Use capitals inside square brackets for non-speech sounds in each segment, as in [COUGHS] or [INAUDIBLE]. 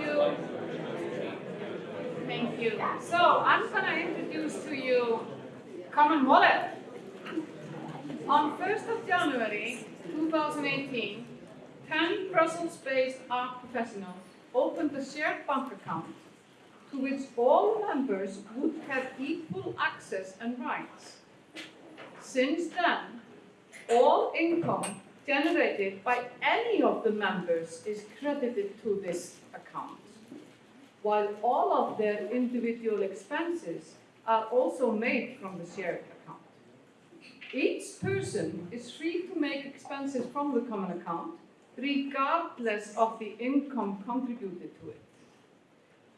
you. Thank you. So I'm going to introduce to you Common Wallet. On 1st of January 2018, 10 Brussels-based art professionals opened a shared bank account to which all members would have equal access and rights. Since then, all income generated by any of the members is credited to this account, while all of their individual expenses are also made from the shared account. Each person is free to make expenses from the common account, regardless of the income contributed to it.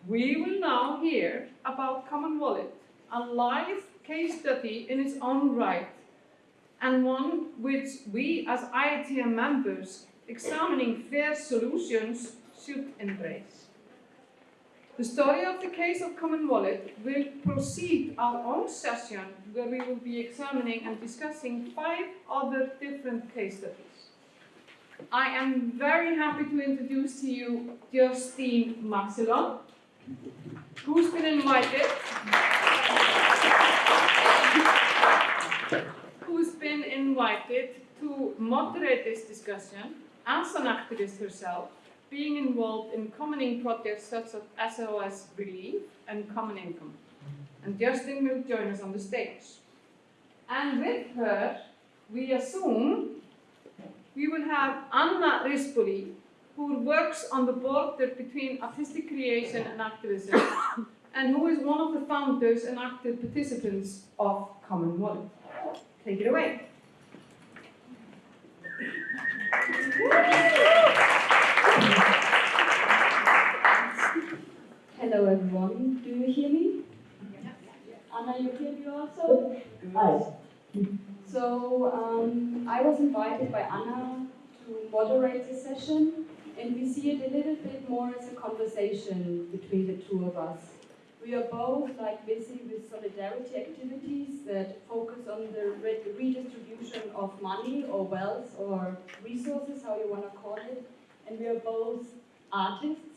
We will now hear about Common Wallet, a live case study in its own right, and one which we as IETM members examining fair solutions The story of the case of Common Wallet will precede our own session where we will be examining and discussing five other different case studies. I am very happy to introduce to you Justine Marcelon, who's been invited, who's been invited to moderate this discussion as an activist herself being involved in commoning projects such as SOS Relief and Common Income. And Justin will join us on the stage. And with her, we assume we will have Anna Rispoli, who works on the border between artistic creation and activism, [COUGHS] and who is one of the founders and active participants of Common Wallet. Take it away. Hello everyone, do you hear me? Anna, you hear me also? Hi. So um, I was invited by Anna to moderate this session and we see it a little bit more as a conversation between the two of us. We are both like busy with solidarity activities that focus on the re redistribution of money or wealth or resources, how you want to call it. And we are both artists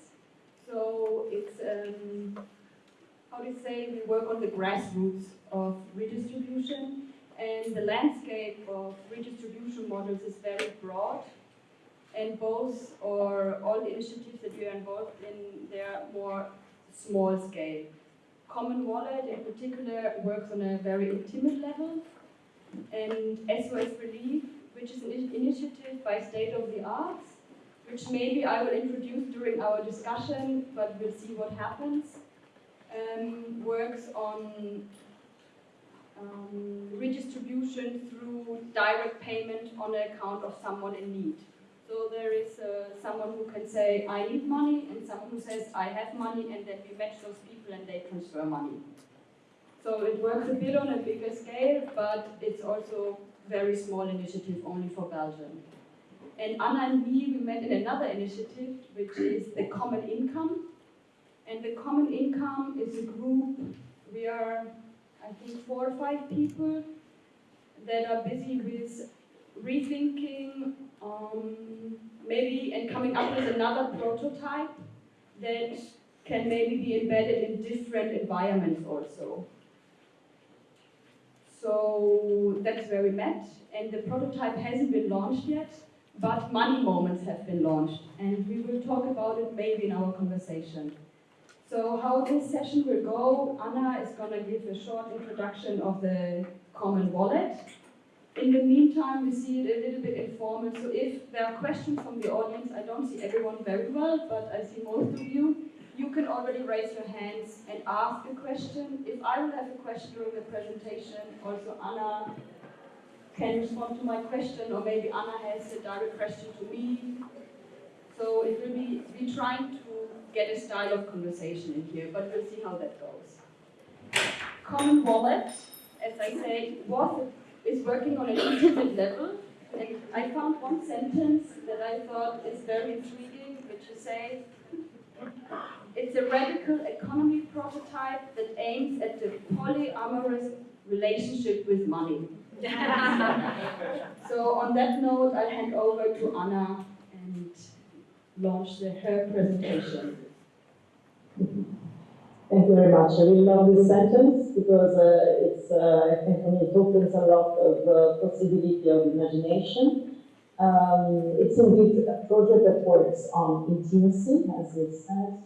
so it's, um, how do you say, we work on the grassroots of redistribution and the landscape of redistribution models is very broad and both or all the initiatives that we are involved in, they're more small scale. Common Wallet in particular works on a very intimate level and SOS Relief, which is an initiative by State of the Arts, which maybe I will introduce during our discussion, but we'll see what happens, um, works on um, redistribution through direct payment on the account of someone in need. So there is uh, someone who can say, I need money, and someone who says, I have money, and then we match those people and they transfer money. So it works a bit on a bigger scale, but it's also very small initiative only for Belgium. And Anna and me, we met in another initiative, which is the Common Income. And the Common Income is a group, we are, I think, four or five people that are busy with rethinking, um, maybe, and coming up with another prototype that can maybe be embedded in different environments also. So that's where we met, and the prototype hasn't been launched yet, but money moments have been launched, and we will talk about it maybe in our conversation. So how this session will go, Anna is going to give a short introduction of the common wallet. In the meantime, we see it a little bit informal, so if there are questions from the audience, I don't see everyone very well, but I see most of you, you can already raise your hands and ask a question. If I will have a question during the presentation, also Anna can respond to my question, or maybe Anna has a direct question to me. So it will be, be trying to get a style of conversation in here, but we'll see how that goes. Common Wallet, as I say, was, is working on an intimate level, and I found one sentence that I thought is very intriguing, which is say, it's a radical economy prototype that aims at the polyamorous relationship with money. So on that note, I'll hand over to Anna and launch the, her presentation. Thank you very much. I really love this sentence because uh, it's, uh, I think for me, it opens a lot of uh, possibility of imagination. Um, it's indeed a project that works on intimacy, as it said.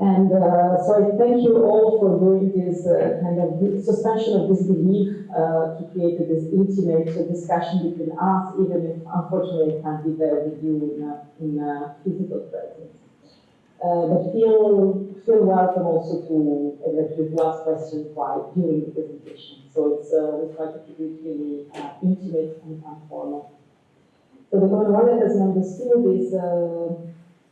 And uh, so I thank you all for doing this uh, kind of suspension of disbelief uh, to create this intimate discussion between us, even if unfortunately I can't be there with you in a, in a physical presence. Uh, but feel feel welcome also to eventually to ask questions while during the presentation. So it's uh, we try to keep it really uh, intimate and informal. So the Common Wallet, as you understood, is uh,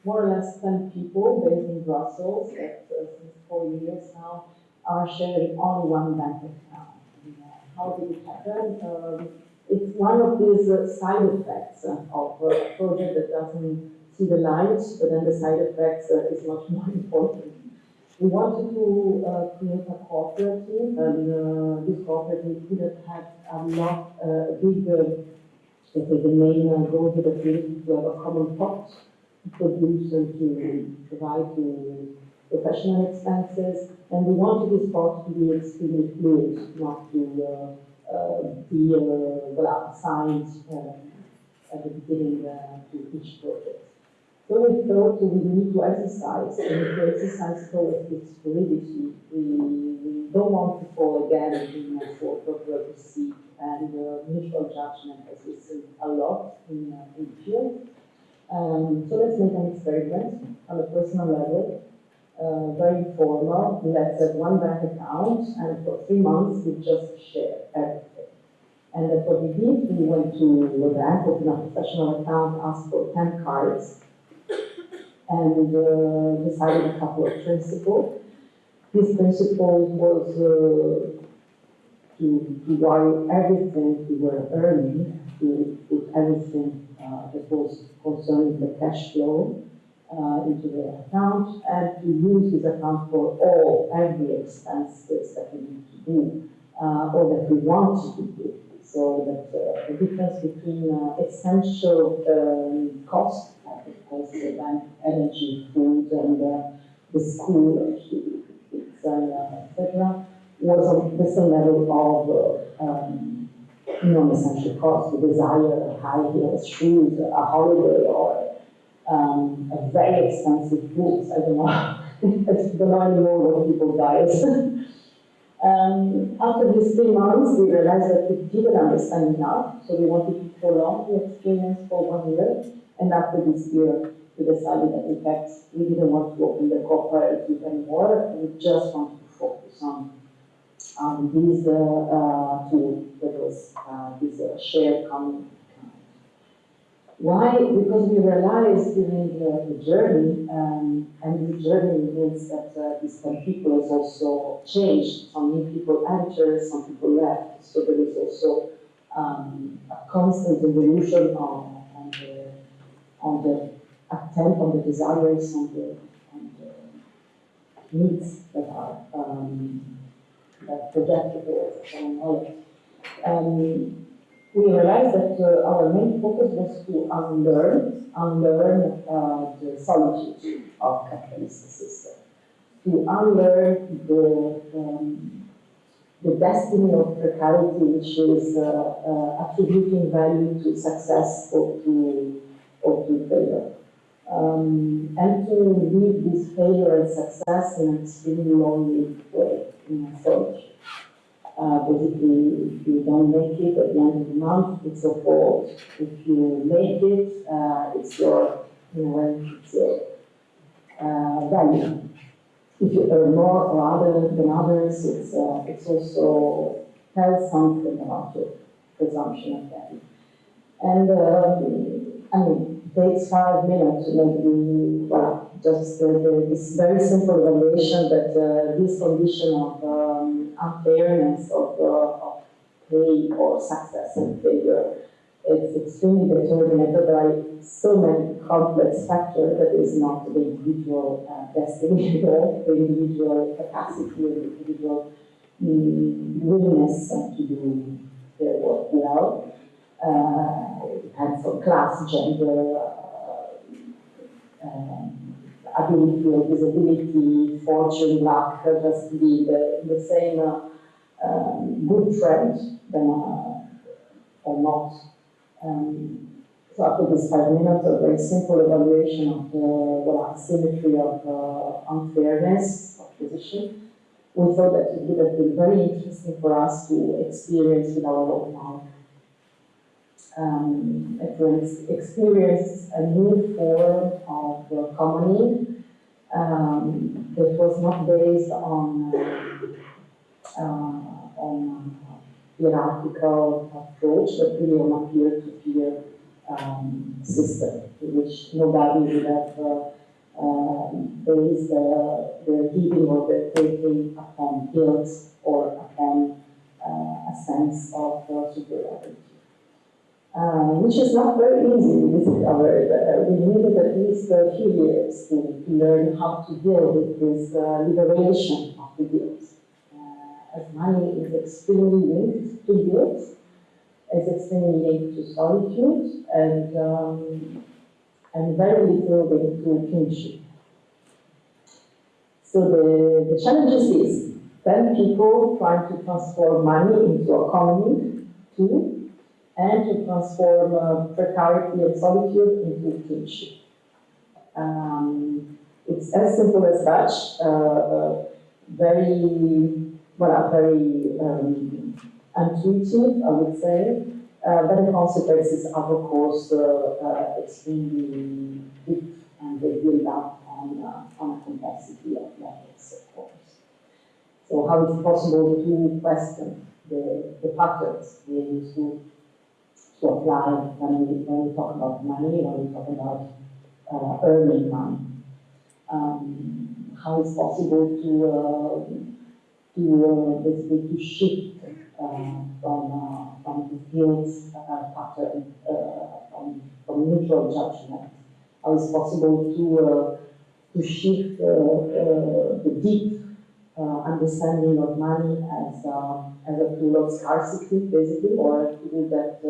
more or less 10 people based in Brussels that uh, since four years now are sharing only one bank account. Uh, how did it happen? Um, it's one of these uh, side effects uh, of a project that doesn't see the light, but then the side effects uh, is much [LAUGHS] more important. We wanted to uh, create a cooperative, and uh, this cooperative could have had a lot, uh, big, uh, the main uh, goal of the community to have a common pot to produce and to provide to professional expenses. And we wanted this part to be extremely fluid, not to uh, uh, be uh, well, assigned uh, at the beginning uh, to each project. So we thought we need to exercise, and to exercise this fluidity, we, we don't want to fall again in a sort of deceit and uh, mutual judgment, as we see a lot in, uh, in the field. Um, so let's make an experiment on a personal level, uh, very formal. Let's have one bank account, and for three months we just share everything. And that's what we did. We went to the bank, opened a professional account, asked for 10 cards, and uh, decided a couple of principles. This principle was uh, to, to wire everything we were earning, to put everything uh, that was concerning the cash flow uh, into the account, and to use this account for all, every expenses that we need to do, uh, or that we want to do. So that uh, the difference between uh, essential um, costs of course, the bank, energy, food, and uh, the school, etc., was on the same level of um, non-essential costs. the desire of high heels, shoes, a holiday, or um, a very expensive books. I don't know. I don't know anymore what people buy. [LAUGHS] Um, after these three months, we realized that we didn't understand enough, so we wanted to prolong the experience for one year. And after this year, we decided that in fact, we didn't want to open the cooperative anymore. We just wanted to focus on um, this uh, tool that was this uh, shared common account. Why? Because we realized during the, journey, um, and the journey means that uh, this 10 people has also changed. Some new people entered, some people left. So there is also um, a constant evolution on, on the on the attempt, on the desires, on the, on the needs that are um, projected towards knowledge. Um, we realized that uh, our main focus was to unlearn, unlearn uh, the solitude of capitalist system, to unlearn the um, the destiny of precarity, which is uh, uh, attributing value to success or to or to failure. Um, and to leave this failure and success in an extremely lonely way, solitude. Uh, basically, if you don't make it at the end of the month, it's your fault. If you make it, uh, it's your, you know, it's your uh, value. If you earn more or other than others, it's, uh, it's also tells something about your presumption of value. And um, I mean, takes five minutes to make the, well, just uh, this very simple evaluation that uh, this condition of um, unfairness of, uh, of pay or success and failure is extremely determined by so many complex factors that is not the individual uh, destiny all, [LAUGHS] the individual capacity, the individual mm, willingness to do their work well. Uh, it depends on class, gender, uh, um, ability or disability, fortune, luck, just be the, the same um, good trend then, uh, or not. Um, so after this five minutes, a very simple evaluation of the well, asymmetry of uh, unfairness of position, we thought that it would have been very interesting for us to experience with our own mouth. Um, to experience a new form of uh, um, that was not based on uh, uh, on hierarchical approach, but really on a peer-to-peer um, system, in which nobody would have uh, uh, based their giving or their taking upon guilt or upon uh, a sense of superiority. Uh, which is not very easy. Uh, we needed at least a few years to, learn how to deal with this uh, liberation of the guilt. Uh, as money is extremely linked to guilt, is extremely linked to solitude, and, um, and very little linked to kinship. So the, the challenge is then people trying to transform money into a commune tool, and to transform uh, precarity and solitude into kinship. Um, it's as simple as such, uh, very, well, very um, intuitive, I would say, uh, but the consequences are, of course, uh, uh, extremely deep and they build up on, uh, on a complexity of levels, of course. So how is it possible to question the, the patterns we use to to apply when we, when we talk about money, when we talk about uh, earning money. Um, how it's possible to, uh, to uh, basically to shift uh, from, uh, from the guilt uh, pattern, from, from neutral judgment. How it's possible to, to shift the deep understanding of money as, as a tool of scarcity, basically, or a tool that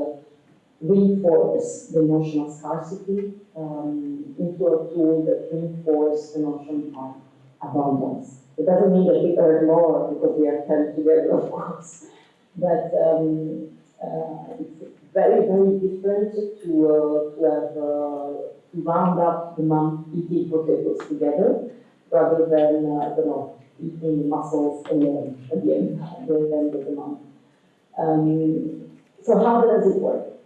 reinforce the notion of scarcity um, into a tool that reinforces the notion of abundance. It doesn't mean that we earn more because we are held together, of course, [LAUGHS] but um, uh, it's very, very different to, uh, to have uh, to round up the month eating potatoes together rather than, uh, I don't know, eating mussels alone at the end, [LAUGHS] at the end of the month. Um, so how does it work?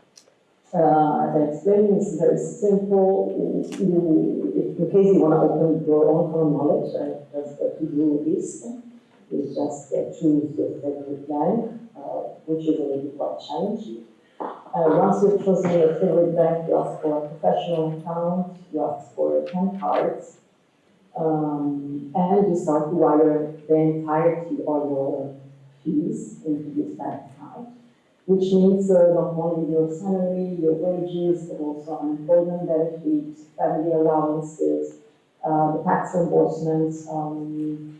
Uh, as I explained, very simple. You, in case you want to open your own common knowledge, just uh, to do this, is just uh, choose your favorite bank, uh, which is a already quite challenging. Uh, once you've chosen your favorite bank, you ask for a professional account, you ask for 10 cards, um, and you start to wire the entirety of your fees into this bank account which means uh, not only your salary, your wages, but also unemployment benefits, family allowances, uh, the tax reimbursements. Um,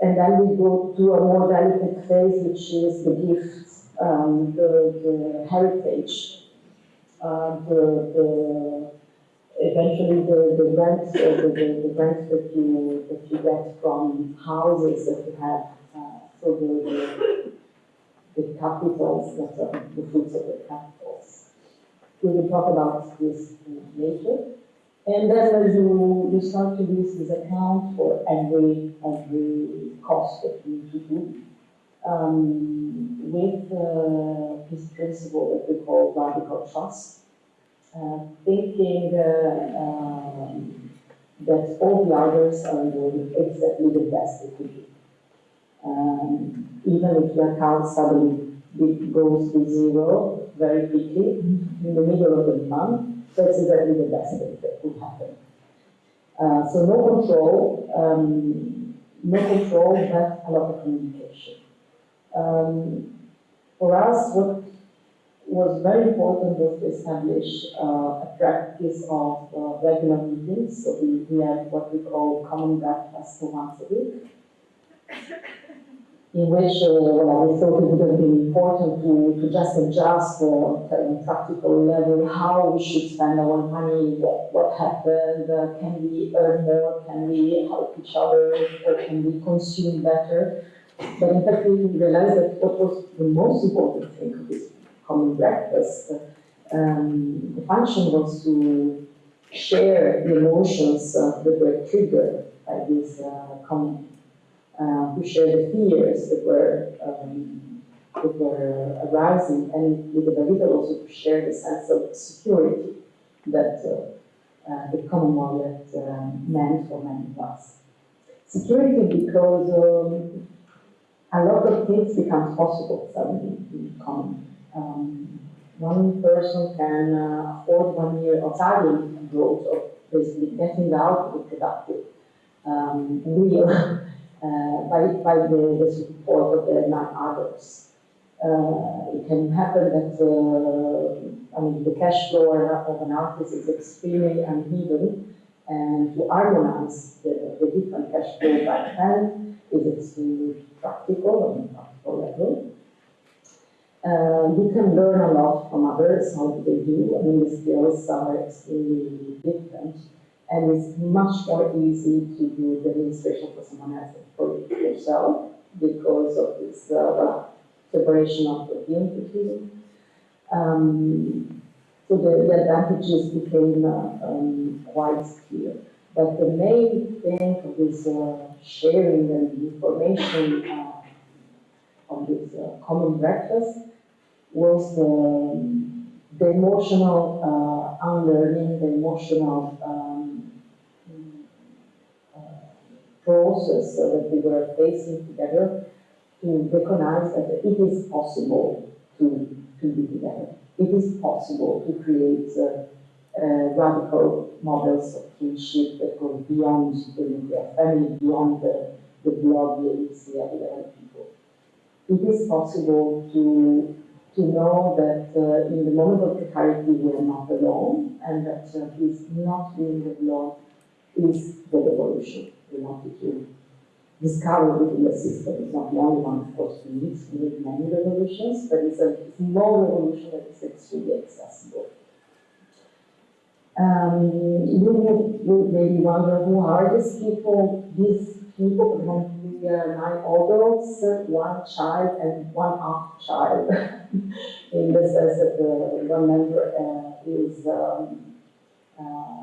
and then we go to a more delicate phase, which is the gifts, um, the, the heritage, uh, the, the eventually the, the rent, uh, the, the, the rent that you that you get from houses that you have. Uh, so the, the capitals the fruits of the capitals. We will talk about this later. And then you, you start to use this account for every, every cost that you need to do. Um, with uh, this principle that we call radical trust, uh, thinking uh, um, that all the others are doing exactly the best they could do. Um, even if the account suddenly goes to zero very quickly in the middle of the month, that's exactly the best thing that could happen. Uh, so no control, um, no control, but a lot of communication. Um, for us, what was very important was to establish uh, a practice of uh, regular meetings. So we, we had what we call common breakfast once a week. In which uh, well, we thought it would have been important to, to just adjust at a practical level how we should spend our money, what, what happened, uh, can we earn more, can we help each other, or can we consume better. But in fact, we realized that what was the most important thing of this common breakfast, um, the function was to share the emotions uh, that were triggered by this uh, common uh, who share the fears that were um, that were arising, and with the David also to share the sense of security that uh, uh, the common wallet um, meant for many of us. Security because um, a lot of things become possible suddenly in common. Um, one person can uh, afford one year of studying abroad, of basically getting out of the productive um, wheel [LAUGHS] uh, by, by the, the support of the nine others. Uh, it can happen that, uh, I mean, the cash flow of an artist is extremely uneven, and to harmonize the, the different cash flow by hand is extremely practical on a practical level. Uh, you can learn a lot from others, how do they do, I mean, the skills are extremely different and it's much more easy to do the administration for someone else than for yourself because of this uh, separation of the entity. Um, so the, the advantages became uh, um, quite clear. But the main thing of uh, sharing and information uh, on this uh, common breakfast was the, the emotional uh, unlearning, the emotional um, uh, process that we were facing together to recognize that it is possible to, to be together. It is possible to create uh, uh, radical models of kinship that go beyond the nuclear family, beyond the, the blood we have with other people. It is possible to to know that uh, in the moment of precarity we are not alone and that uh, is not being alone is the revolution wanted to discover within the system. It's not the only one, of course, we need, we many revolutions, but it's a small revolution that is extremely accessible. Um, you would maybe wonder who are these people? These people, we are nine adults, one child, and one half child. [LAUGHS] In the sense that the one member uh, is um, uh,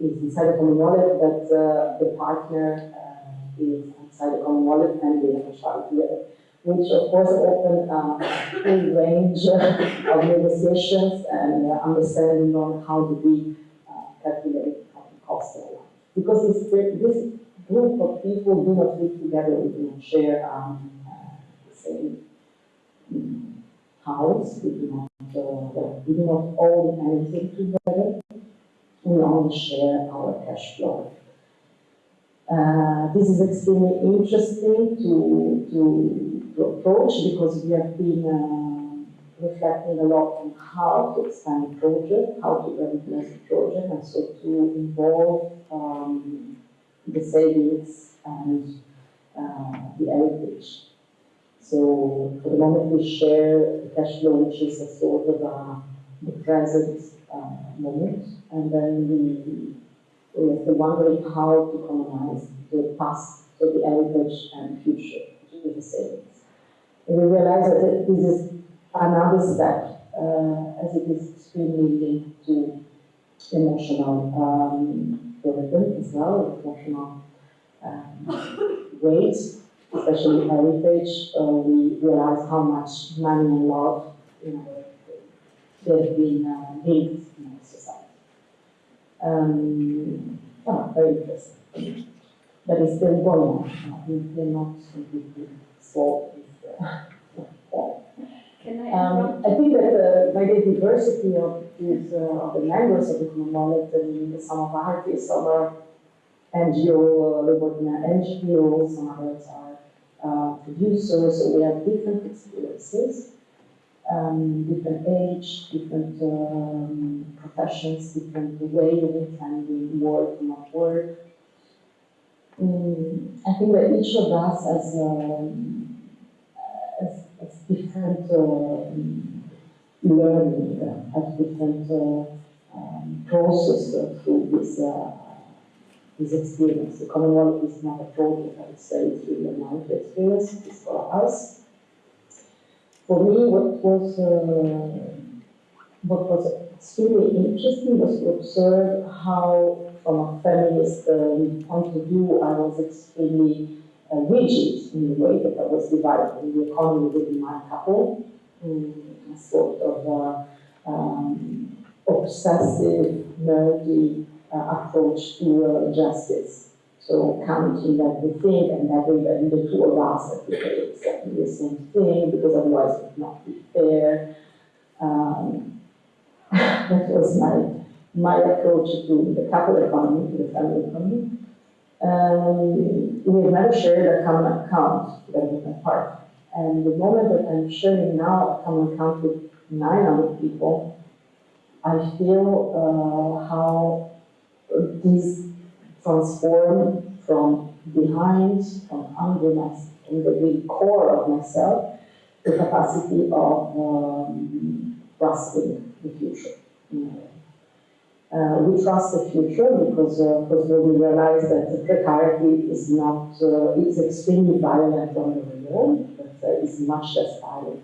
is inside the common wallet, but uh, the partner uh, is outside the common wallet, and they have a child together which of course open uh, a full range [LAUGHS] of negotiations and uh, understanding on how do we calculate the cost. Because this, this group of people do not live together, we do not share um, uh, the same um, house, we do not, uh, we do not own anything together, we only share our cash flow. Uh, this is extremely interesting to, to, to approach because we have been uh, reflecting a lot on how to expand the project, how to regulate the project, and so to involve um, the savings and uh, the heritage. So for the moment we share the cash flow, which is a sort of the present uh, moment, and then we we are still wondering how to colonize the past, the heritage and future, is the savings. And we realize that this is another step, uh, as it is extremely linked to emotional um, burden as well, emotional um, weight, especially heritage. Uh, we realize how much money and love you know, they've been uh, linked. Um, yeah, very interesting. But it's still going on. We cannot completely solve this uh, problem. Can I Um. I think that uh, by the diversity of these, uh, of the members of the common wallet, I mean, some are artists, some are NGO, uh, working at NGOs, some others are uh, producers, so we have different experiences, um, different age, different um, professions, different way of intending work, not work. Mm, I think that each of us has um, different um, learning, uh, has different uh, um, process uh, through this, uh, this experience. The Common Wallet is not a project, I would say, it's really a experience, it's for us. For me, what was, uh, what was extremely interesting was to observe how, from a feminist uh, point of view, I was extremely uh, rigid in the way that I was dividing the economy within my couple, um, a sort of uh, um, obsessive, nerdy uh, approach to uh, justice. So counting everything and having and the two of us that we exactly the same thing because otherwise it would not be fair. Um, [LAUGHS] that was my my approach to the couple economy, to the family economy. Um, we have never shared a common account with my partner. And the moment that I'm sharing now a common account with nine other people, I feel uh, how this transform from behind, from under my, in the real core of myself, the capacity of um, trusting the future. Uh, we trust the future because, uh, because we realize that the precarity is not, uh, it's extremely violent on the real, but uh, it's much less violent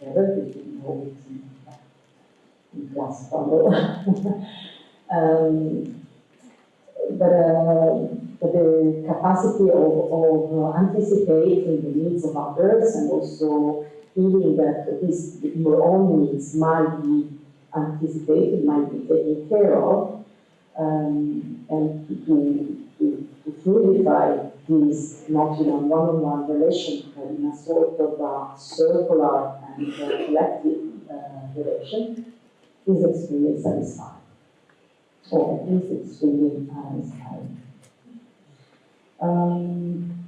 the other, if you know it in, in class bubble. [LAUGHS] um, but, uh, the capacity of, of anticipating the needs of others and also feeling that this, your own needs might be anticipated, might be taken care of, um, and to, to, to, fluidify this not in a one-on-one relation, but in a sort of a circular and uh, collective uh, relation, is extremely satisfying. Or at least extremely satisfying. Um,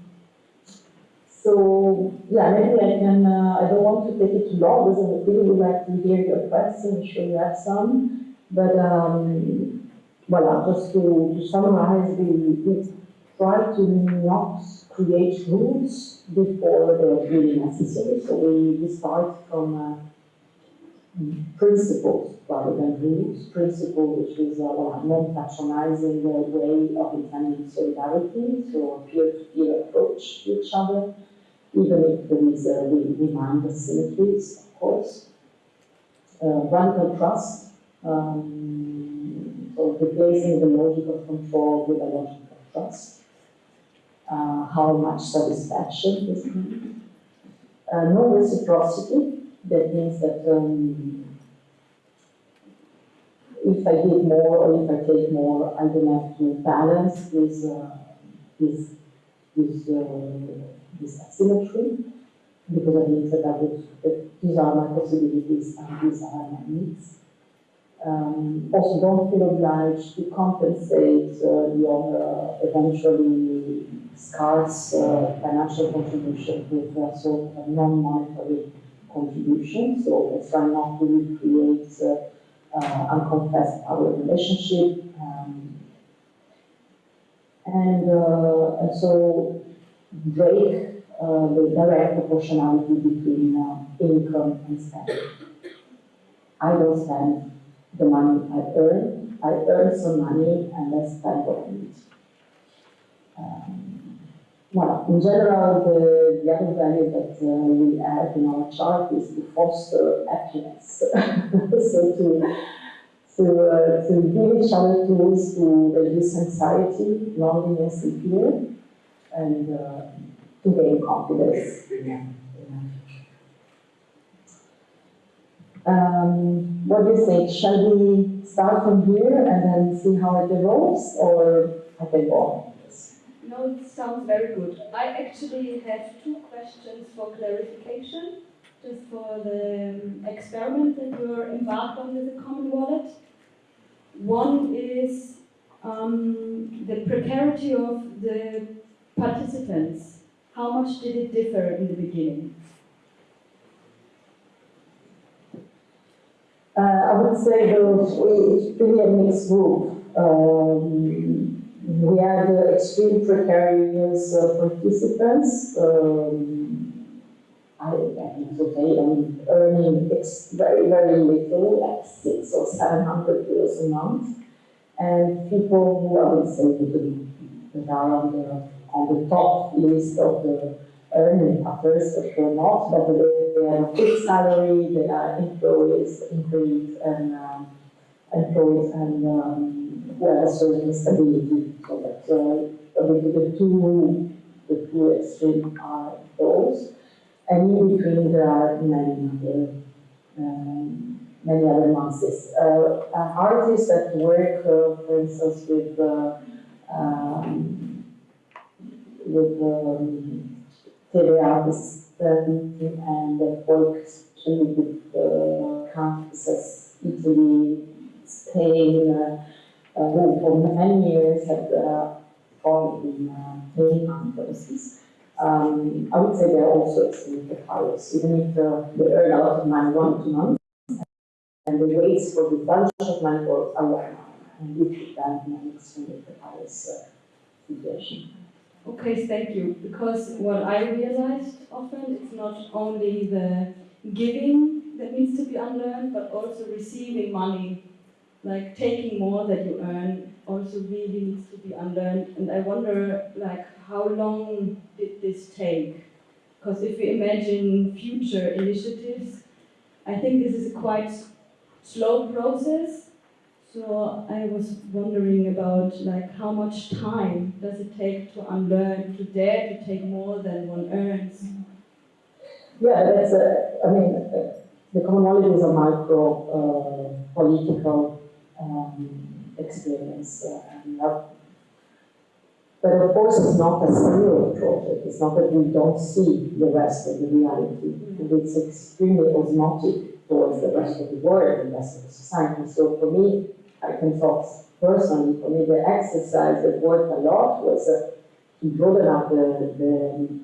so, yeah, maybe I can, uh, I don't want to take it too long, because I really would like to hear your questions, I'm sure you have some. But, um, well, just to, to summarize, we, we try to not create rules before they're really necessary. So we, we start from uh, principles rather than rules. Principle, which is a well, non-patronizing uh, way of intending solidarity, so a peer-to-peer approach to each other even if there is, uh, we, we mind the symmetries, of course. Uh, radical trust, um, so replacing the logic of control with a logic of trust. Uh, how much satisfaction is needed. Uh, no reciprocity, that means that um, if I give more or if I take more, I don't have to balance this, uh, this, this uh, this asymmetry because it means that I would, that these are my possibilities and these are my needs. Um, also, don't feel obliged to compensate uh, your uh, eventually scarce uh, financial contribution with a sort of non-monetary contribution. So let's try not to recreate unconfessed power relationship. Um, and, uh, and so break uh, the direct proportionality between uh, income and spending. I don't spend the money I earn. I earn some money and I spend what I need. Um, well, in general, the, the other value that uh, we add in our chart is to foster happiness. [LAUGHS] so to to, uh, to give each other tools to reduce anxiety, loneliness, and fear, and uh, to gain confidence. Yeah. Um, what do you think? Shall we start from here and then see how it evolves, or I can go? No, it sounds very good. I actually have two questions for clarification, just for the um, experiment that you're embarked on with the Common Wallet. One is um, the precarity of the participants how much did it differ in the beginning? Uh, I would say those, it's really a mixed group. Um, we had uh, extreme precarious uh, participants, um, I, think it's okay, I mean, earning very, very little, like six or seven hundred euros a month. And people who I would say that are on the, on the top list of the earning pathers, but they're not, but they, they have a fixed salary, they are employees, employees and, um, employees and, um, who have a certain stability. So that, uh, mean, the two, the two extreme are those. And in between, there are many other, um, many other masses. Uh, uh, artists that work, uh, for instance, with, uh, um, with um, and that works with uh, campuses, Italy, Spain, uh, uh, who for many years have uh, taught in uh, many conferences. Um, I would say they're also extremely precarious, even if uh, they earn a lot of money one or month, and the waits for the bunch of money for a time, and in an extremely precarious uh, situation. Okay, thank you. Because what I realized often, it's not only the giving that needs to be unlearned, but also receiving money. Like taking more that you earn also really needs to be unlearned. And I wonder, like, how long did this take? Because if we imagine future initiatives, I think this is a quite slow process. So I was wondering about like how much time does it take to unlearn, to dare to take more than one earns? Yeah, that's a, I mean, uh, the commonality is a micro uh, political experience. Uh, and, uh, but of course, it's not a zero project. It's not that we don't see the rest of the reality. And It's extremely osmotic towards the rest of the world and the rest of the society. So for me, I can talk personally, for me, the exercise that worked a lot was uh, to broaden out the, the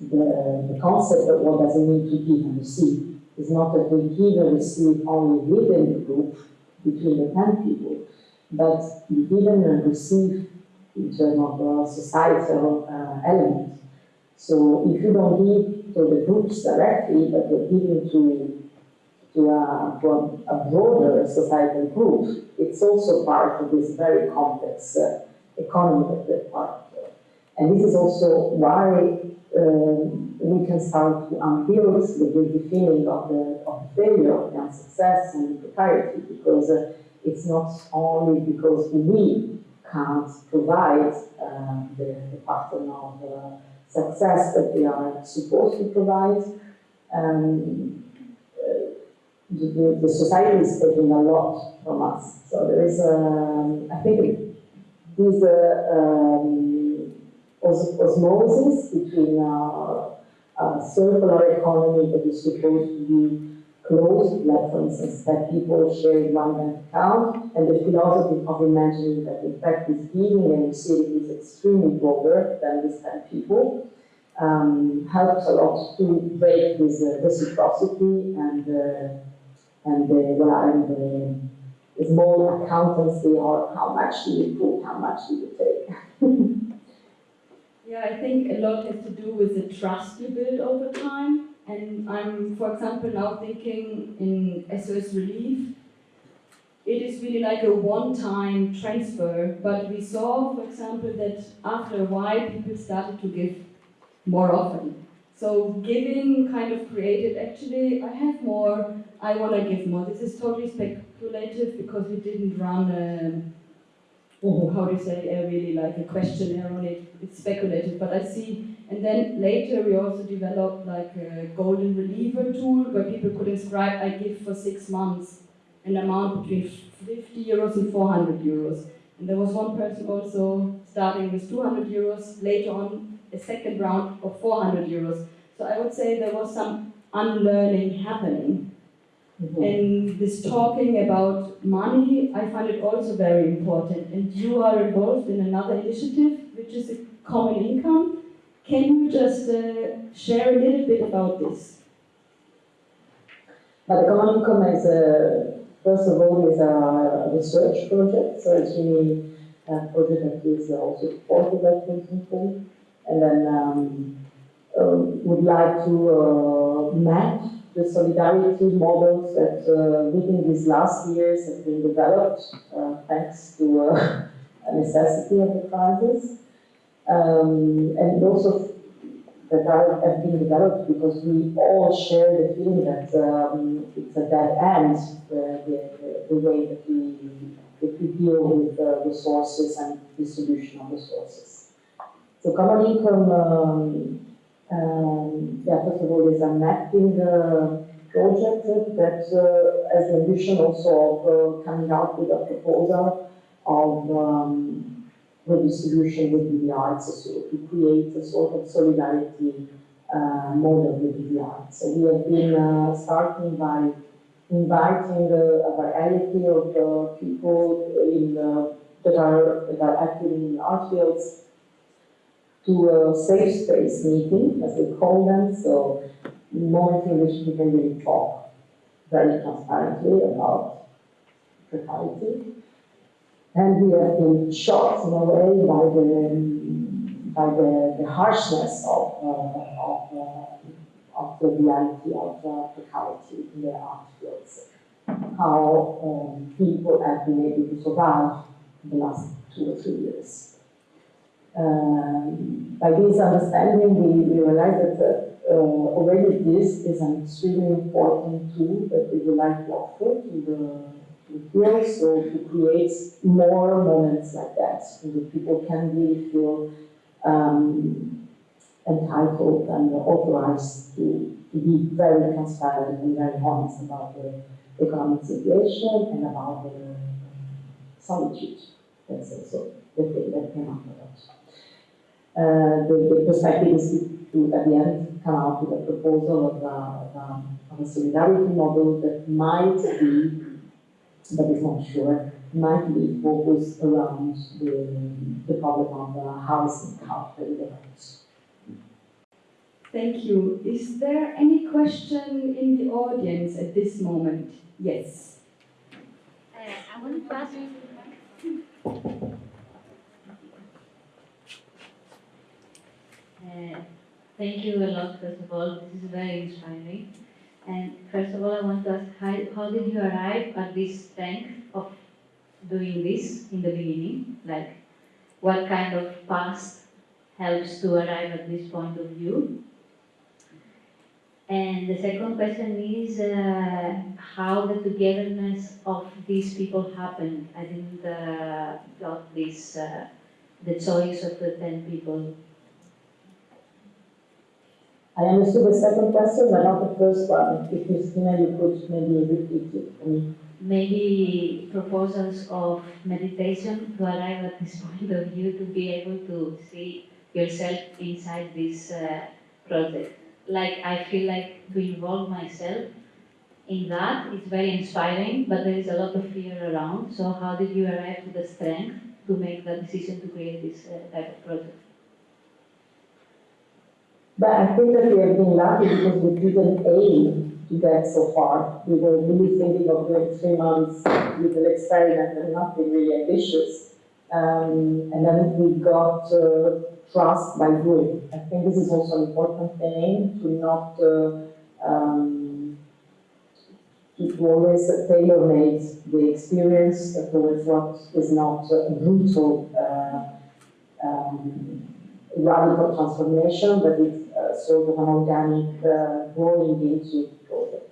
the, the concept of what does it mean to give and receive is not that we give and receive only within the group, between the 10 people, but we give and receive in terms of uh, societal uh, element. So if you don't give to the groups directly, but you're giving to, to, a, to a, broader societal group, it's also part of this very complex uh, economy that we're part of. And this is also why um, we can start to unbuild the guilty feeling of the, of the failure, of the unsuccess and the precarity, because uh, it's not only because we can't provide um, the, the pattern of uh, success that we are supposed to provide. Um, uh, the, the, society is taking a lot from us. So there is, um, I think, these uh, um, os osmosis between a circular economy that is supposed to be closed, like for instance that people share one bank account, and the philosophy of imagining that in fact this giving and receiving is extremely broader than this 10 people, um, helps a lot to break this uh, reciprocity and uh, and the, well, and the small accountancy or how much do you put, how much do you take. [LAUGHS] Yeah, I think a lot has to do with the trust you build over time. And I'm, for example, now thinking in SOS Relief, it is really like a one-time transfer. But we saw, for example, that after a while, people started to give more often. So giving kind of created, actually, I have more, I want to give more. This is totally speculative because we didn't run a or how do you say, uh, really like a questionnaire on it. It's speculative, but I see. And then later we also developed like a golden reliever tool where people could inscribe, I give for six months an amount between 50 euros and 400 euros. And there was one person also starting with 200 euros, later on a second round of 400 euros. So I would say there was some unlearning happening. Mm-hmm. And this talking about money, I find it also very important. And you are involved in another initiative, which is a common income. Can you just uh, share a little bit about this? But the common income is, a, first of all, is a research project. So it's really a project that is also supported by the Clinton And then um, uh, would like to uh, uh, map the solidarity models that uh, within these last years have been developed uh, thanks to uh, [LAUGHS] a necessity of the crisis. Um, and also that are, have been developed because we all share the feeling that um, it's a dead end, the, the, the way that we, that we deal with uh, resources and distribution of resources. So common income, um, um, yeah, first of all, is a mapping project that uh, has the ambition also of uh, coming out with a proposal of um, redistribution within the arts, so to create a sort of solidarity uh, model within the arts. So we have been uh, starting by inviting uh, a variety of uh, people in, uh, that, are, that are active in the art fields to a safe space meeting, as we call them, so moment in which we can really talk very transparently about precarity. And we have been shocked in a way by the, by the, the harshness of, uh, of, uh, of the reality of uh, precarity in the art fields. How um, people have been able to survive the last two or three years. Um, by this understanding, we, we realize that uh, already this is an extremely important tool that we would like to offer to the feel so to create more moments like that, so that people can really feel um, entitled and authorized to, to be very transparent and very honest about the economic situation and about the solitude. That's also the thing that came out of it. Uh, the, the perspective is to, to, at the end, come out with a proposal of a, of a, of a solidarity model that might be but it's not sure, might be focused around the, the problem of uh, housing, how to development. Thank you. Is there any question in the audience at this moment? Yes. Uh, I wanted to ask. Uh, thank you a lot, first of all. This is very inspiring. And first of all, I want to ask, how, how did you arrive at this strength of doing this in the beginning? Like, what kind of past helps to arrive at this point of view? And the second question is uh, how the togetherness of these people happened. I didn't uh, got this, uh, the choice of the 10 people I understood the second question, but not the first one. If Christina, you could maybe repeat it for me. Maybe proposals of meditation to arrive at this point of view to be able to see yourself inside this uh, project. Like I feel like to involve myself in that, it's very inspiring, but there is a lot of fear around. So how did you arrive to the strength to make the decision to create this uh, type of project? But I think that we have been lucky because we didn't aim to get so far. We were really thinking of doing three months with an experiment and nothing really ambitious. Um, and then we got uh, trust by doing. I think this is also an important thing to not uh, um, to always tailor-made the experience towards what is not uh, brutal uh, um, radical transformation, but it's sort of an organic uh, growing into project.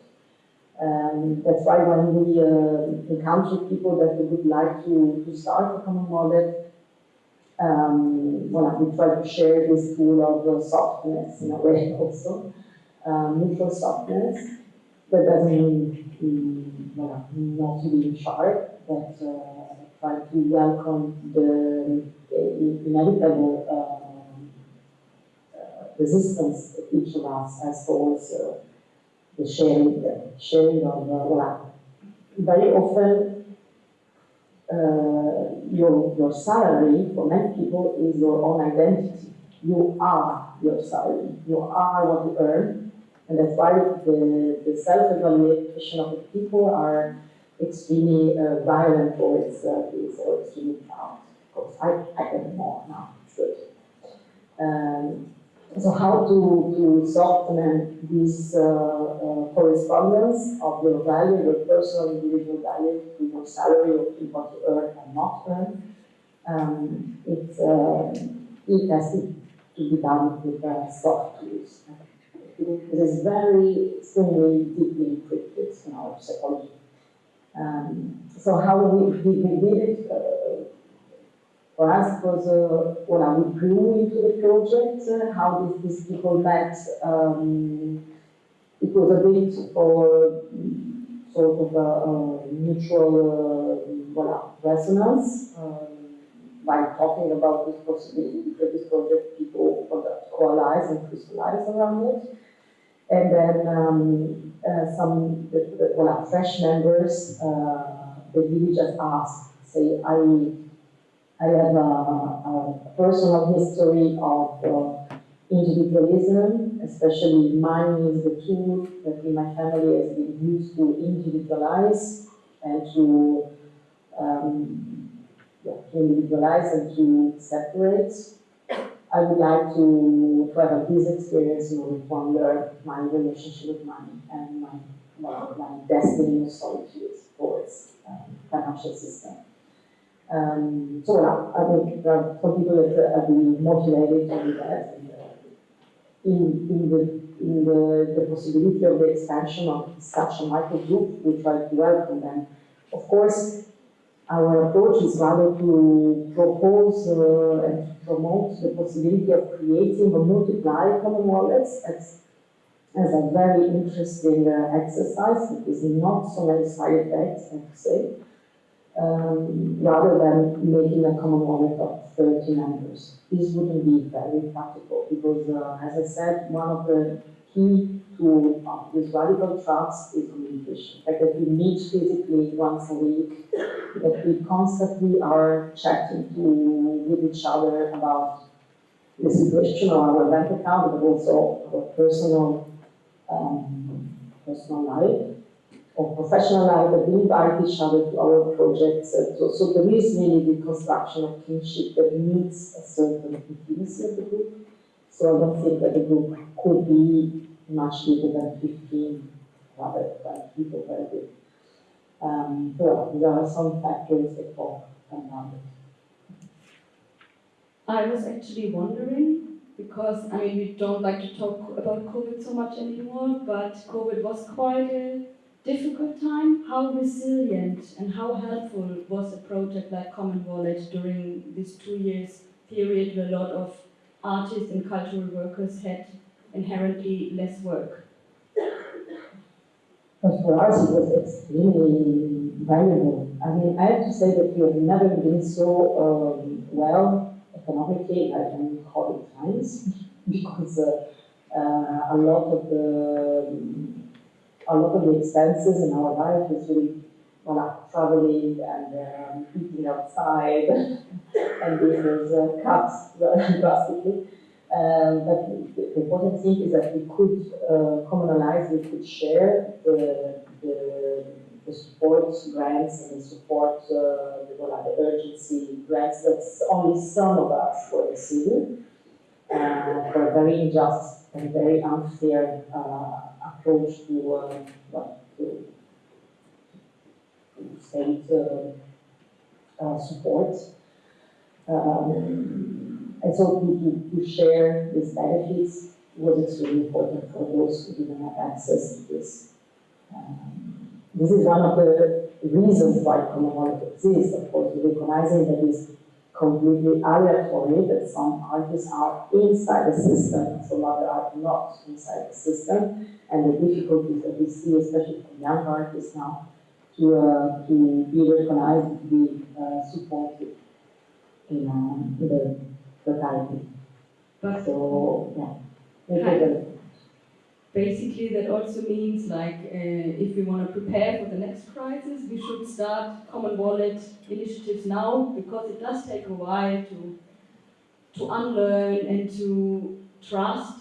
Um, that's why when we uh, encounter people that would like to, to start a common wallet, um, well, we try to share this tool of softness in a way [LAUGHS] also, um, neutral softness. That doesn't mean well, not to be sharp, but uh, try to welcome the, the inevitable uh, resistance that each of us towards uh, the sharing, the sharing of uh, life. Very often, uh, your, your salary for many people is your own identity. You are your salary. You are what you earn. And that's why the, the self-evaluation of the people are extremely uh, violent towards uh, this or extremely proud. Of course, I, I get more now. It's good. Um, So how to, to soften this uh, uh, correspondence of your value, your personal individual value to your salary or to what you earn and not earn. Um, it, uh, it has to, be done with uh, soft tools. It is very extremely deeply encrypted in our psychology. Um, so how we, we, we did it, uh, for us was, uh, well, we grew into the project, uh, how these, these people met, um, it was a bit mm, sort of a, a mutual, uh, resonance, um, by talking about this possibility because this project, people coalesce and crystallize around it. And then um, uh, some the, the, well, fresh members, uh, really just ask, say, I, I have a, a personal history of uh, individualism, especially mine is the tool that in my family has been used to individualize and to, um, yeah, to individualize and to separate. I would like to, to have this experience in order to my relationship with money and my, well, my destiny of solitude towards um, financial system. Um, so yeah, I think there are some people that have been motivated to do that. Uh, in, in the in the, the possibility of the expansion of such a micro group, we try to welcome them. Of course, our approach is rather to propose uh, and to promote the possibility of creating or multiply common wallets as, as a very interesting uh, exercise. It is not so many side effects, I have to say, um, rather than making a common wallet of 30 members. This wouldn't be very practical because, uh, as I said, one of the key to uh, this radical trust is communication. Like that we meet physically once a week, that we constantly are chatting to, with each other about the situation of our bank account, but also our personal, um, personal life or professional life, that we invite each other to our projects. And so, so there is really the construction of kinship that needs a certain intimacy of the group. So I don't think that the group could be much bigger than 15, rather than people very big. Um, so there are some factors that talk around it. I was actually wondering, because I mean, we don't like to talk about COVID so much anymore, but COVID was quite a difficult time. How resilient and how helpful was a project like Common Wallet during this two years period where a lot of artists and cultural workers had inherently less work? For us, it was extremely valuable. I mean, I have to say that we have never been so um, well economically, I can call it times, [LAUGHS] because uh, uh, a lot of the a lot of the expenses in our life is really well, traveling and um, eating outside, [LAUGHS] and was uh, cut [LAUGHS] drastically. Um, but the, the important thing is that we could uh, communalize, we could share the, the, the support grants and the support, uh, the, the urgency grants that only some of us were receiving uh, for very unjust and very unfair uh, approach to, uh, to, to state uh, support. Um, and so to, to, share these benefits was extremely important for those who didn't have access to this. Um, this is one of the reasons why common wallet exists, of course, recognizing that it's completely aleatory, that some artists are inside the system, some other are not inside the system, and the difficulties that we see, especially for young artists now, to, uh, to be recognized, to be uh, supported in, um, in the society. So, yeah. Maybe basically that also means like uh, if we want to prepare for the next crisis, we should start common wallet initiatives now because it does take a while to to unlearn and to trust.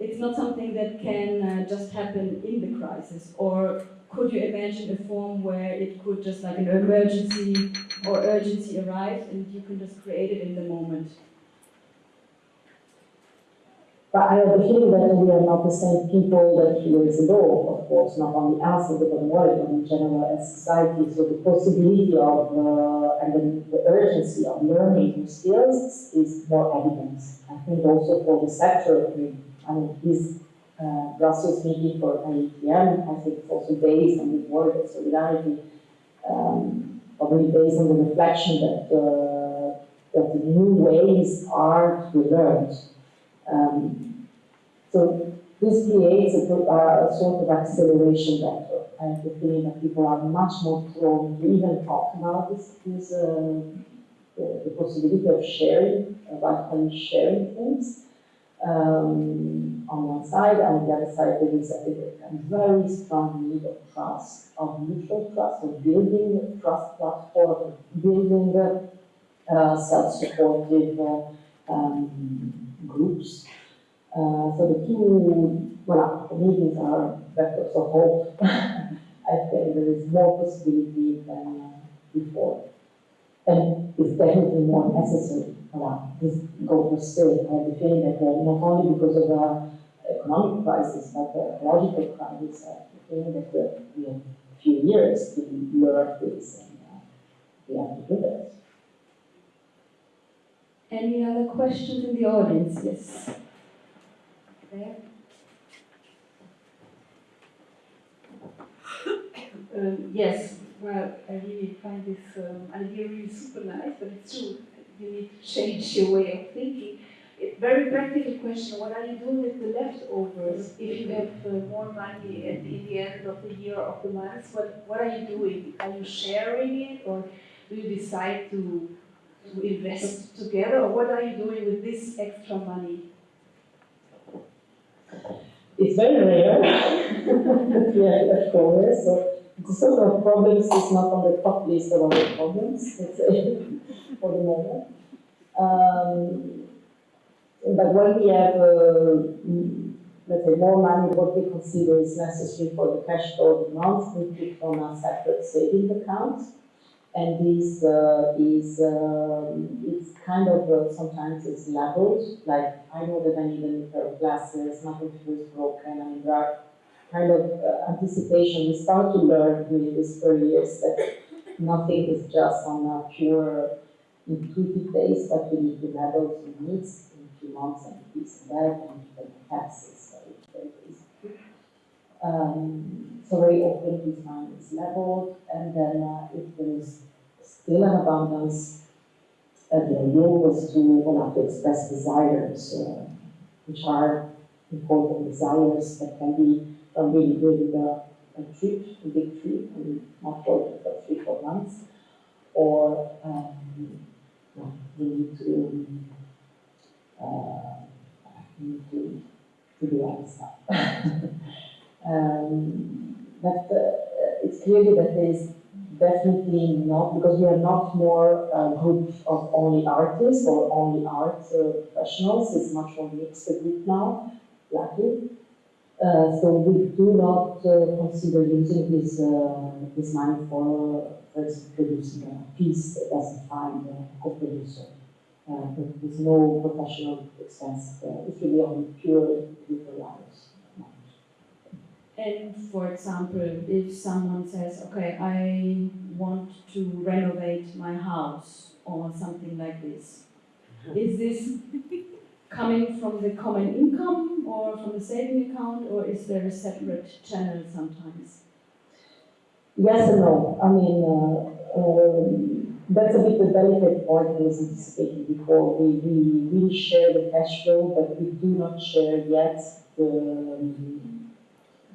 It's not something that can uh, just happen in the crisis. Or could you imagine a form where it could just like an emergency or urgency arrive and you can just create it in the moment? But I have the feeling that we are not the same people that years ago, of course, not only us, but the world, but in general as society. So the possibility of, uh, and the, the urgency of learning new skills is more evident. I think also for the sector, I mean this uh, Brussels meeting for IETM, I think it's also based on the word of solidarity, um, probably based on the reflection that, uh, that the new ways are to be learned. Um, so this creates a, a, a sort of acceleration vector. I have the feeling that people are much more prone to even talk about this, this uh, the, the, possibility of sharing, about sharing things um, on one side, and on the other side there is a, a, very strong need of trust, of mutual trust, of building a trust platform, building uh, self-supportive uh, um, groups. Uh, so the two, well, meetings are vectors of hope. [LAUGHS] I think there is more possibility than uh, before. And it's definitely more necessary. Well, this goes to say, I have the feeling that uh, not only because of the economic crisis, but the ecological crisis, I feeling that uh, we have a few years to learn this and uh, we have to do that. Any other questions in the audience? Yes. [COUGHS] Um, yes, well, I really find this um, idea really super nice, but it's true. You need to change your way of thinking. It, very practical question, what are you doing with the leftovers if you have uh, more money at the, the end of the year of the month? What, what are you doing? Are you sharing it or do you decide to, to invest together or what are you doing with this extra money? It's very rare we have leftovers, so the sort of problems is not on the top list of our problems, let's say, [LAUGHS] for the moment. Um, but when we have, uh, let's say, more money, what we consider is necessary for the cash flow of month, we put on a separate saving account. And this uh, is, um, it's kind of, uh, sometimes it's leveled, like I know that I need a new pair of glasses, my computer is broken, I mean, kind of uh, anticipation. We start to learn during these early years that nothing is just on a pure intuitive base, but we need to level some needs in a few months and this and that, and taxes. So it's very easy. Um, so very often this money is leveled, and then uh, if there is still an abundance, uh, the idea was to, well, have to express desires, uh, which are important desires that can be from really doing a, a trip, a big trip, and not for for three, four months, or um, need to uh, need to, to do other stuff. [LAUGHS] um, but uh, it's clearly that there is definitely not, because we are not more a group of only artists or only art uh, professionals, it's much more mixed group now, luckily. Uh, so we do not uh, consider using this, uh, this money for, for producing a piece that doesn't find a co-producer. Uh, there's no professional expense. Uh, it's really only pure people hours. And for example, if someone says, okay, I want to renovate my house or something like this, [LAUGHS] is this coming from the common income or from the saving account, or is there a separate channel sometimes? Yes and no. I mean, uh, um, that's a bit the delicate point I was anticipating before. We, we, we share the cash flow, but we do not share yet the, um,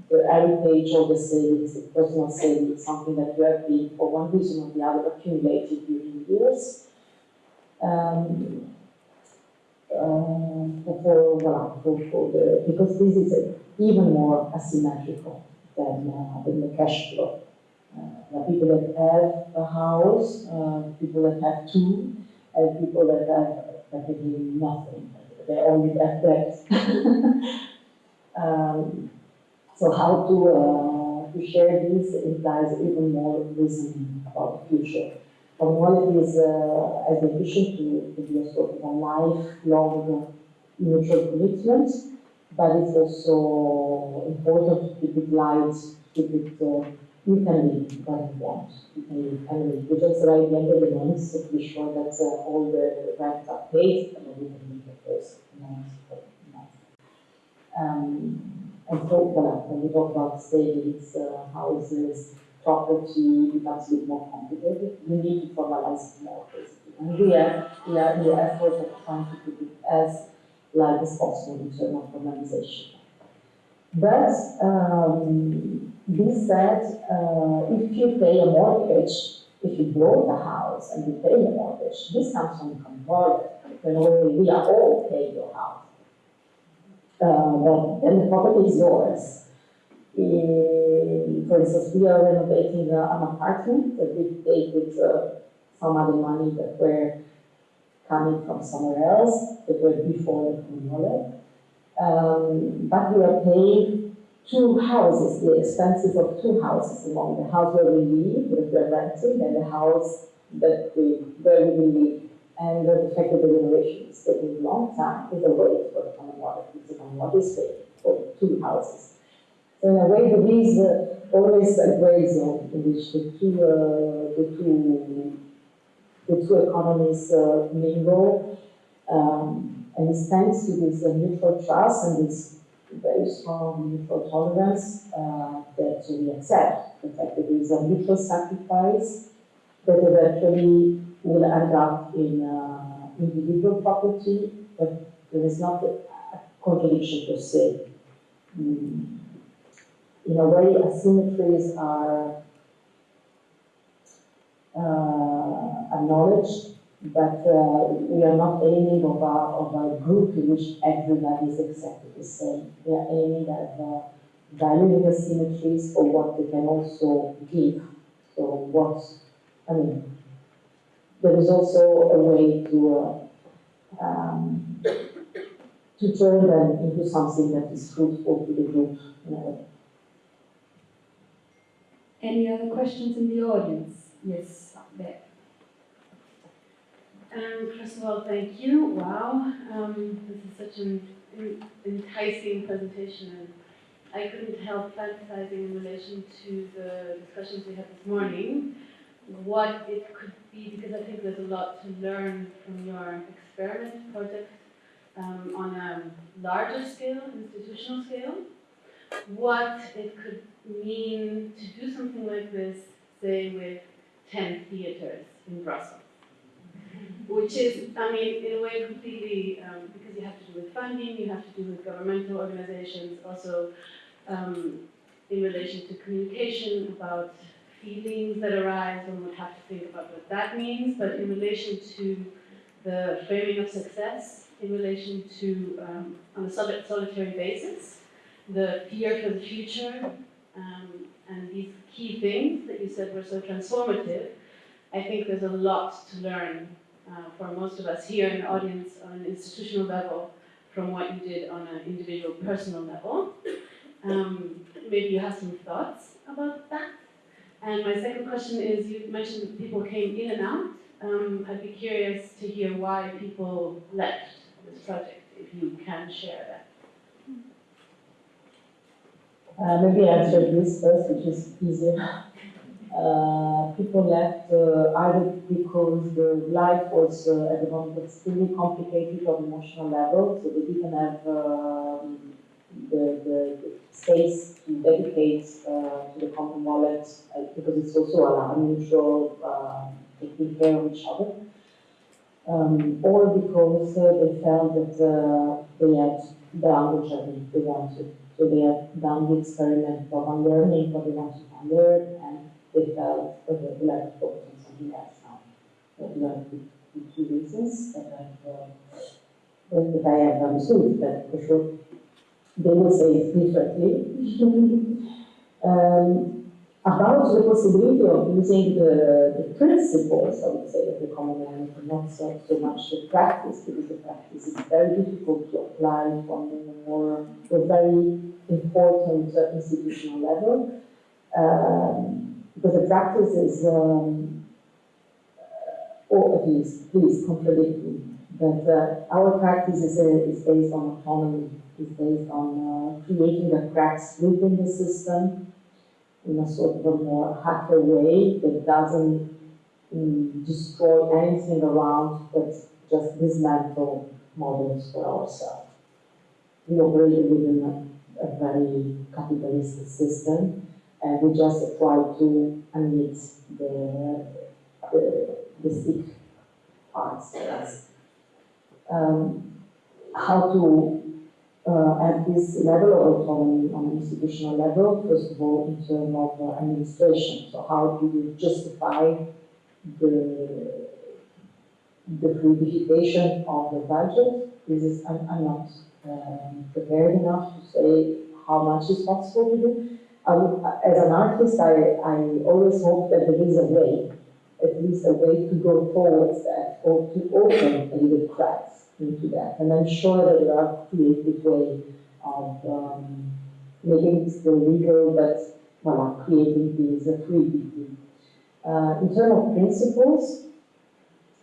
the heritage or the savings, the personal savings, something that you have been, for one reason or the other, accumulated during years. Um, uh, for, well, for, for the, because this is even more asymmetrical than, uh, than the cash flow. Uh, people that have a house, uh, people that have two, and people that have practically nothing. They only have debt. [LAUGHS] um, so how to, uh, to share this implies even more reasoning about the future. Common Wallet is uh, as a to, to be a sort of a lifelong mutual commitment, but it's also important to keep it light, keep it, uh, you can leave what you want. You can leave, and we just write the end of the month, so be sure that uh, all the rent are paid, and then can leave the first month. Um, and so, well, when we talk about savings, uh, houses, property it becomes a bit more complicated, we need to formalize more, basically. And we are, we are in the effort of trying to keep it as light as possible in terms of formalization. But, um, this said, uh, if you pay a mortgage, if you bought a house and you pay a mortgage, this comes from. When we, we are all paying your house. Uh, the property is yours. For instance, we are renovating uh, an apartment that we paid with uh, some other money that were coming from somewhere else, that were before the Comunale. Um, but we are paying two houses, the expenses of two houses among the house where we live, that we're renting, and the house that we, where we live. And the fact that the renovation is taking a long time is a waste for the common wallet, it's a water estate for two houses. So in a way, there is uh, always a gray zone in which the two, uh, the two, the two economies uh, mingle. Um, and it's thanks to this uh, mutual trust and this very strong mutual tolerance uh, that we accept the fact there is a mutual sacrifice that eventually will end up in uh, individual property, but there is not a contradiction per se. Mm. In a way, asymmetries are uh, acknowledged, but uh, we are not aiming of a, of a group in which everybody is exactly the same. We are aiming at the symmetries for what they can also give. So what, I mean, there is also a way to, uh, um, to turn them into something that is fruitful to the group in a way. Any other questions in the audience? Yes, there. Um, first of all, thank you. Wow, um, this is such an enticing presentation, and I couldn't help fantasizing in relation to the discussions we had this morning, what it could be, because I think there's a lot to learn from your experiment project um, on a larger scale, institutional scale. What it could mean to do something like this, say, with 10 theatres in Brussels which is, I mean, in a way completely, um, because you have to do with funding, you have to do with governmental organizations, also um, in relation to communication about feelings that arise, one would have to think about what that means, but in relation to the framing of success, in relation to, um, on a soli- solitary basis, the fear for the future, um, and these key things that you said were so transformative, I think there's a lot to learn uh, for most of us here in the audience on an institutional level from what you did on an individual personal level. Um, maybe you have some thoughts about that. And my second question is, you mentioned that people came in and out. Um, I'd be curious to hear why people left this project, if you can share that. Uh, maybe I'll answer this first, which is easier. Uh, people left uh, either because the life was uh, at the moment extremely complicated on emotional level, so they didn't have um, the, the, the space to dedicate uh, to the common wallet uh, because it's also an unusual uh, taking care of each other. Um, or because uh, they felt that uh, they had done the journey they wanted. So they had done the experiment of unlearning what they wanted to unlearn and they felt, okay, we have to focus on something else now. But you have the, two reasons that I've, uh, that that I have understood, that for sure they will say differently. um, about the possibility of using the, the principles, I would say, of the common language, not so, so much the practice, because the practice is very difficult to apply from the more, the very important uh, institutional level. Um, because the practice is, um, or at least, please contradict me, But uh, our practice is, is based on autonomy, is based on uh, creating the cracks within the system in a sort of a more hacker way that doesn't mm, destroy anything around, but just dismantle models for ourselves. We operate within a, a very capitalistic system, and we just try to emit the, the, the sick parts. Um, how to uh, at this level of autonomy on institutional level, first of all, in terms of uh, administration. So how do you justify the, the fluidification of the budget? This is, I'm, I'm not um, prepared enough to say how much is possible to do. Would, as an artist, I, I always hope that there is a way, at least a way to go towards that, or to open a little cracks into that. And I'm sure that there are creative ways of um, making it still legal, but well, creating these uh, fluidity. Uh, in terms of principles,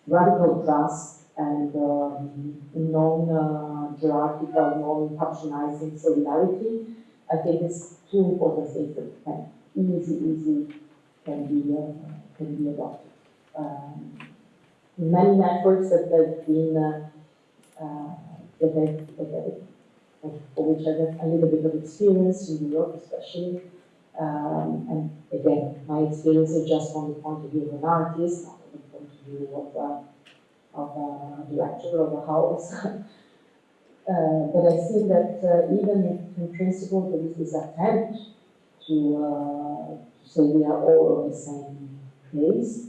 radical trust and um, non-hierarchical, non-patronizing solidarity, I think it's two important things that can easy, easy can be uh, can be adopted. Um, many networks that have been uh, uh, for which I have a little bit of experience in New York especially. Um, and again, my experience is just from the point of view of an artist, not from the point of view of, uh, of a director of a house. [LAUGHS] uh, but I see that uh, even in principle there is this attempt to, uh, to say we are all the same place,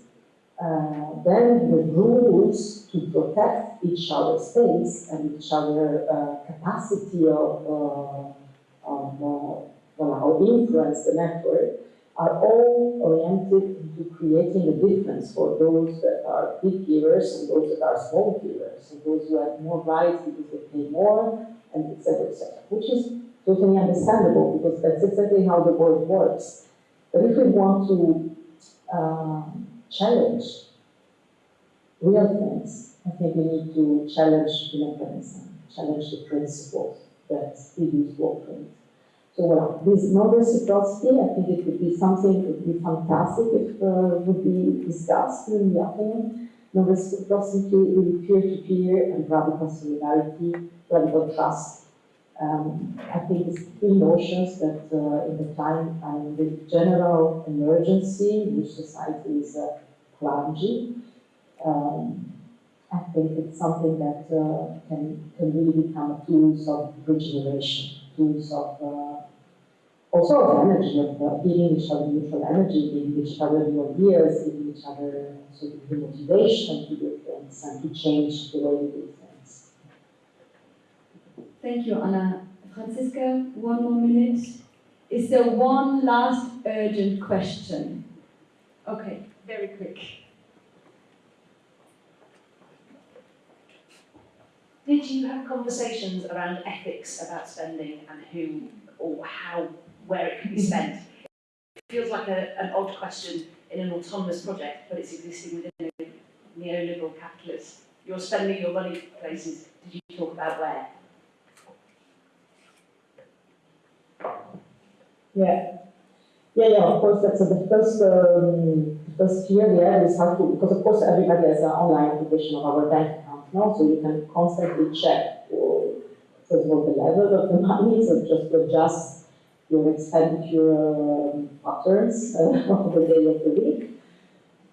uh, then the rules to protect each other's space and each other uh, capacity of, uh, of uh, well, how influence the network are all oriented into creating a difference for those that are big givers and those that are small givers, and those who have more rights because they pay more, and etc., etc., which is totally understandable because that's exactly how the world works. But if we want to um, challenge real things, I think we need to challenge the mechanism, challenge the principles that we use. So well, this non-reciprocity, I think it would be something, it would be fantastic if uh, would be discussed in the afternoon. Non-reciprocity with peer-to-peer and radical solidarity, radical trust. Um, I think it's three notions that uh, in the time and the general emergency which society is uh, plunging, um, I think it's something that uh, can, can really become a tools of regeneration, tools of uh, also of energy, of uh, giving each other mutual energy, giving each other new ideas, giving each other sort of the motivation to do things and to change the way we do. Thank you, Anna. Franziska, one more minute. Is there one last urgent question? Okay, very quick. Did you have conversations around ethics about spending and who or how, where it can be spent? It feels like a, an odd question in an autonomous project, but it's existing within a neoliberal capitalist. You're spending your money places. Did you talk about where? Yeah. Yeah, yeah, of course, that's uh, the first, um, first year have is how to, because of course everybody has an online application of our bank account now, so you can constantly check for, first of all, the level of the money, so just to adjust your expenditure um, patterns [LAUGHS] uh, of the day of the week.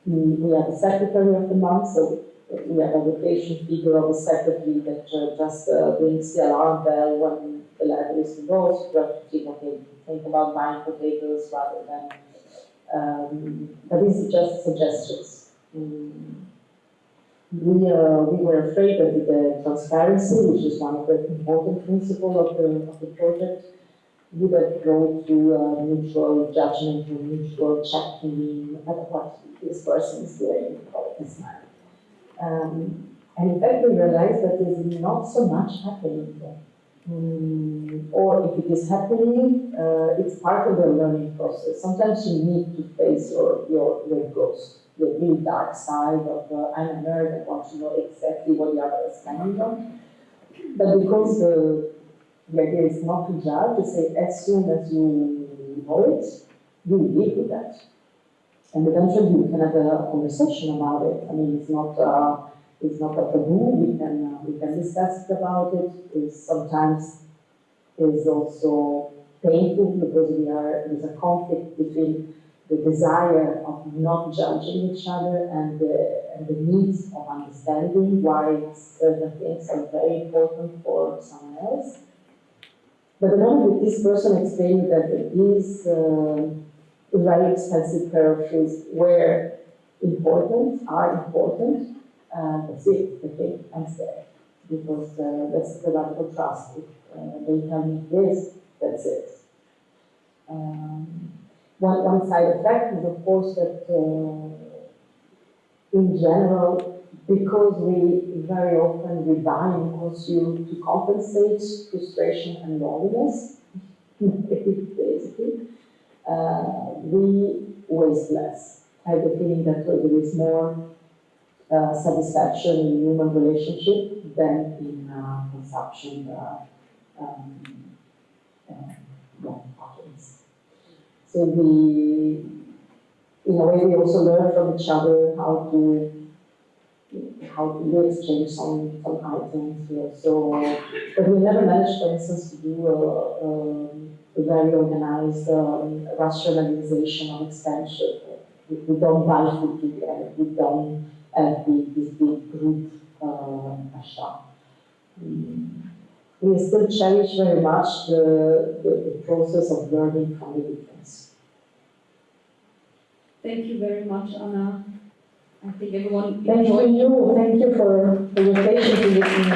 Mm, We have a secretary of the month, so have a rotation figure of a secretary that uh, just uh, rings the alarm bell when the level is you have to think, okay, think about buying potatoes rather than, um, but these are just suggestions. Mm. We, uh, we were afraid that the transparency, which is one of the important principles of the, of the project, would have grown to uh, mutual judgment or mutual checking at what this person is doing all this time. Um, and in fact, we realized that there's not so much happening there. Mm, or if it is happening, uh, it's part of the learning process. Sometimes you need to face your, your, your ghost. the really dark side of uh, I'm a nerd, I want to know exactly what the other is spending on. But because the, the idea is not to judge, to say as soon as you know it, you live with that. And eventually we can have a conversation about it. I mean, it's not, uh, it's not a taboo, we can, uh, we can discuss it about it. It's sometimes is also painful because we are, there's a conflict between the desire of not judging each other and the, and the needs of understanding why certain things are very important for someone else. But the moment this person explained that these uh, very expensive pair of shoes were important, are important, uh, that's it, okay, I'm scared. Because uh, that's the lack of trust. If uh, they tell me this, that's it. Um, one, one side effect is, of course, that uh, in general, because we very often we buy and consume to compensate frustration and loneliness, [LAUGHS] basically, uh, we waste less. I have the feeling that there is more uh, satisfaction in human relationship than in uh, consumption uh, um, uh, yeah, patterns. So we, in a way, we also learn from each other how to how to exchange some some items. We also, but we never managed, for instance, to do a, a, a very organized um, rationalization of expansion. We, we don't buy food together. We don't have the, this big group uh, shop. Mm we still cherish very much the, the, the, process of learning from the difference. Thank you very much, Anna. I think everyone Thank enjoyed. you. Thank you for, for your patience in listening.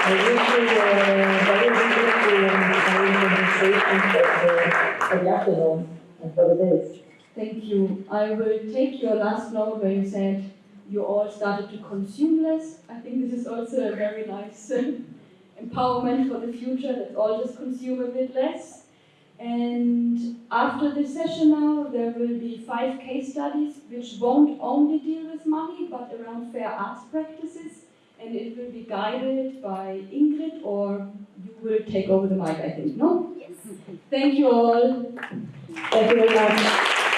I wish you a very beautiful the, the afternoon and for the days. Thank you. I will take your last note where you said you all started to consume less. I think this is also a very nice [LAUGHS] empowerment for the future. Let's all just consume a bit less. And after this session now, there will be five case studies which won't only deal with money, but around fair arts practices. And it will be guided by Ingrid, or you will take over the mic, I think, no? Yes. Thank you all. Thank you very much.